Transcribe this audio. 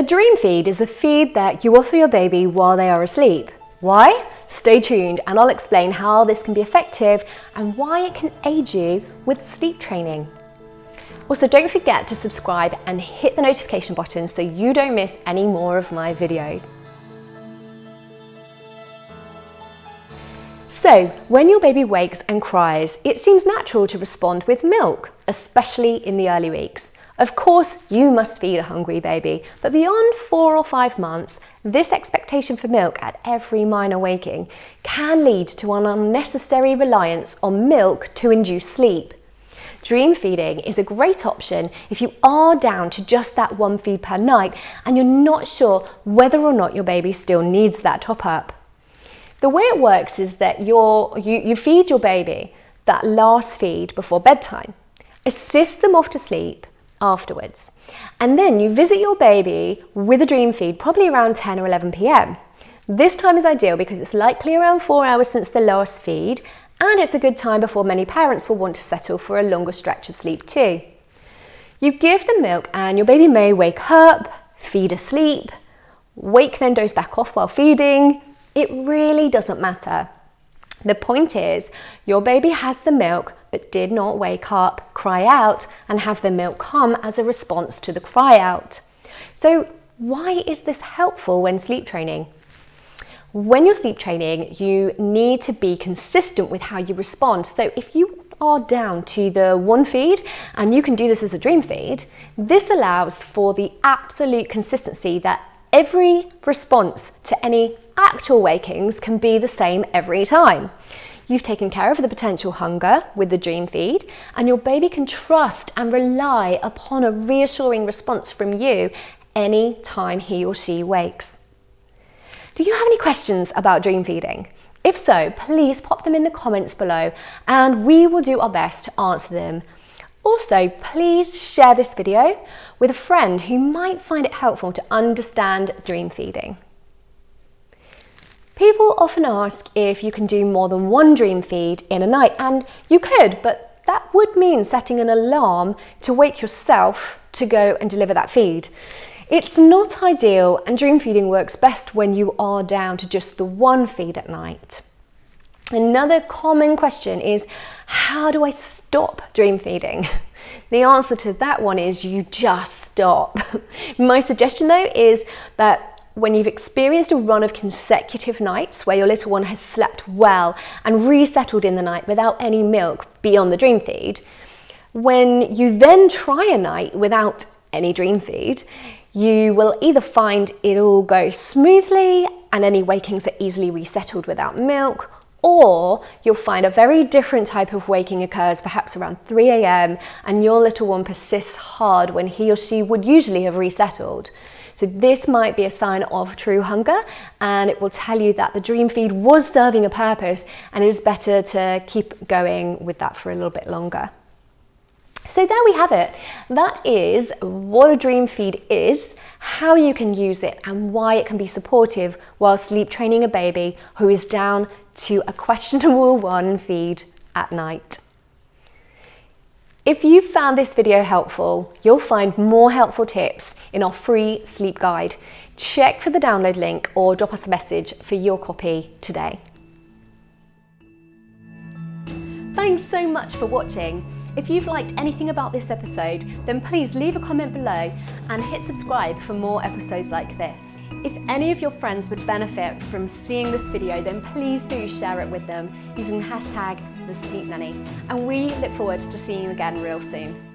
A dream feed is a feed that you offer your baby while they are asleep. Why? Stay tuned and I'll explain how this can be effective and why it can aid you with sleep training. Also, don't forget to subscribe and hit the notification button so you don't miss any more of my videos. So, when your baby wakes and cries, it seems natural to respond with milk, especially in the early weeks. Of course, you must feed a hungry baby, but beyond four or five months, this expectation for milk at every minor waking can lead to an unnecessary reliance on milk to induce sleep. Dream feeding is a great option if you are down to just that one feed per night and you're not sure whether or not your baby still needs that top up. The way it works is that you you feed your baby that last feed before bedtime, assist them off to sleep, afterwards. And then you visit your baby with a dream feed probably around 10 or 11 p.m. This time is ideal because it's likely around four hours since the last feed and it's a good time before many parents will want to settle for a longer stretch of sleep too. You give them milk and your baby may wake up, feed asleep, wake then doze back off while feeding. It really doesn't matter. The point is, your baby has the milk but did not wake up, cry out, and have the milk come as a response to the cry out. So why is this helpful when sleep training? When you're sleep training, you need to be consistent with how you respond. So if you are down to the one feed, and you can do this as a dream feed, this allows for the absolute consistency that every response to any actual wakings can be the same every time. You've taken care of the potential hunger with the dream feed, and your baby can trust and rely upon a reassuring response from you any time he or she wakes. Do you have any questions about dream feeding? If so, please pop them in the comments below and we will do our best to answer them. Also, please share this video with a friend who might find it helpful to understand dream feeding. People often ask if you can do more than one dream feed in a night, and you could, but that would mean setting an alarm to wake yourself to go and deliver that feed. It's not ideal, and dream feeding works best when you are down to just the one feed at night. Another common question is, how do I stop dream feeding? The answer to that one is you just stop. My suggestion though is that when you've experienced a run of consecutive nights where your little one has slept well and resettled in the night without any milk beyond the dream feed, when you then try a night without any dream feed, you will either find it all goes smoothly and any wakings are easily resettled without milk, or you'll find a very different type of waking occurs perhaps around 3 a.m. and your little one persists hard when he or she would usually have resettled. So this might be a sign of true hunger and it will tell you that the dream feed was serving a purpose and it is better to keep going with that for a little bit longer. So there we have it. That is what a dream feed is, how you can use it and why it can be supportive while sleep training a baby who is down to a questionable one feed at night. If you found this video helpful, you'll find more helpful tips in our free sleep guide. Check for the download link or drop us a message for your copy today. Thanks so much for watching. If you've liked anything about this episode, then please leave a comment below and hit subscribe for more episodes like this. If any of your friends would benefit from seeing this video, then please do share it with them using hashtag the Sleep Nanny. And we look forward to seeing you again real soon.